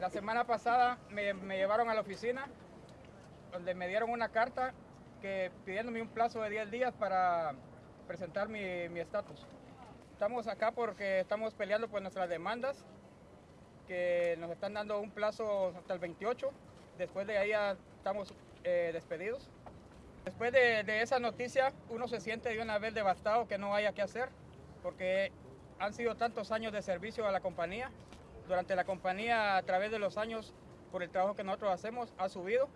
La semana pasada me, llevaron a la oficina donde me dieron una carta que pidiéndome un plazo de 10 días para presentar mi mi estatus. Estamos acá porque estamos peleando por nuestras demandas, que nos están dando un plazo hasta el 28. Después de ahí ya estamos eh, despedidos. Después de, de esa noticia, uno se siente de una vez devastado que no haya qué hacer, porque han sido tantos años de servicio a la compañía. Durante la compañía, a través de los años, por el trabajo que nosotros hacemos, ha subido